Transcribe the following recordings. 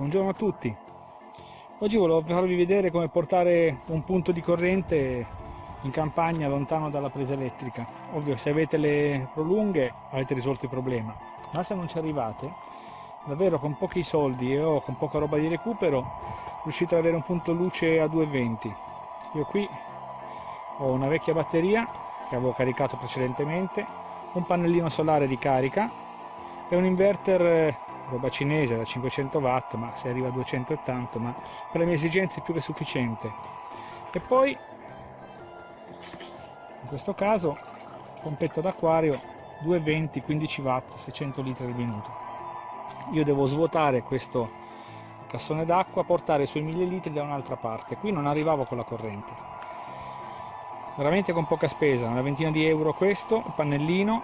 Buongiorno a tutti. Oggi volevo farvi vedere come portare un punto di corrente in campagna lontano dalla presa elettrica. Ovvio se avete le prolunghe avete risolto il problema, ma se non ci arrivate, davvero con pochi soldi e o con poca roba di recupero riuscite ad avere un punto luce a 220. Io qui ho una vecchia batteria che avevo caricato precedentemente, un pannellino solare di carica e un inverter roba cinese da 500 watt ma se arriva a 200 e tanto ma per le mie esigenze è più che sufficiente. E poi in questo caso pompetta d'acquario 220 15 watt 600 litri al minuto. Io devo svuotare questo cassone d'acqua portare i suoi 1000 litri da un'altra parte. Qui non arrivavo con la corrente. Veramente con poca spesa una ventina di euro questo il pannellino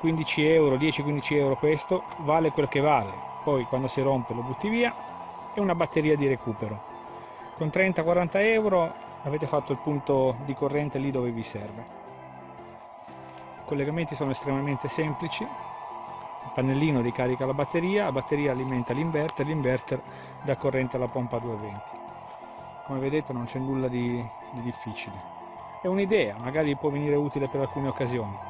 15 euro 10-15 euro questo vale quel che vale. Poi quando si rompe lo butti via e una batteria di recupero. Con 30-40 euro avete fatto il punto di corrente lì dove vi serve. I collegamenti sono estremamente semplici. Il pannellino ricarica la batteria la batteria alimenta l'inverter l'inverter dà corrente alla pompa 220 come vedete non c'è nulla di, di difficile. È un'idea magari può venire utile per alcune occasioni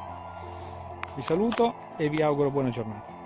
vi saluto e vi auguro buona giornata.